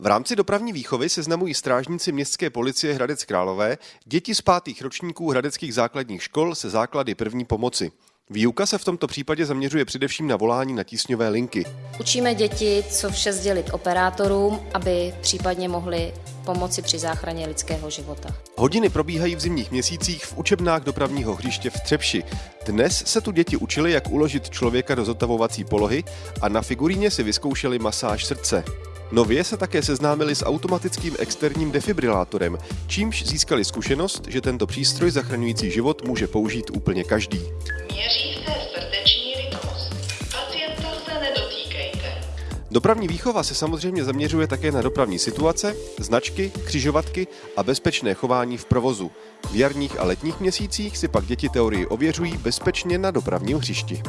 V rámci dopravní výchovy seznamují strážníci městské policie Hradec Králové děti z pátých ročníků hradeckých základních škol se základy první pomoci. Výuka se v tomto případě zaměřuje především na volání na tísňové linky. Učíme děti, co vše sdělit operátorům, aby případně mohli pomoci při záchraně lidského života. Hodiny probíhají v zimních měsících v učebnách dopravního hřiště v Třepši. Dnes se tu děti učili, jak uložit člověka do zotavovací polohy a na figuríně si vyzkoušeli masáž srdce. Nově se také seznámili s automatickým externím defibrilátorem, čímž získali zkušenost, že tento přístroj zachraňující život může použít úplně každý. Měří se srdeční rytmus. Pacienta se nedotýkejte. Dopravní výchova se samozřejmě zaměřuje také na dopravní situace, značky, křižovatky a bezpečné chování v provozu. V jarních a letních měsících si pak děti teorii ověřují bezpečně na dopravním hřišti.